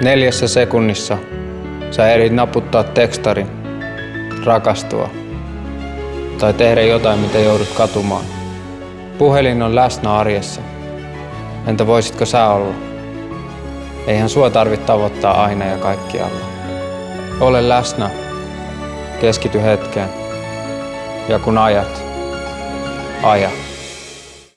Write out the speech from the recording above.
Neljässä sekunnissa sä ehdit naputtaa tekstarin, rakastua tai tehdä jotain, mitä joudut katumaan. Puhelin on läsnä arjessa. Entä voisitko sä olla? Eihän sua tarvitse tavoittaa aina ja kaikkialla. Ole läsnä, keskity hetkeen ja kun ajat, aja.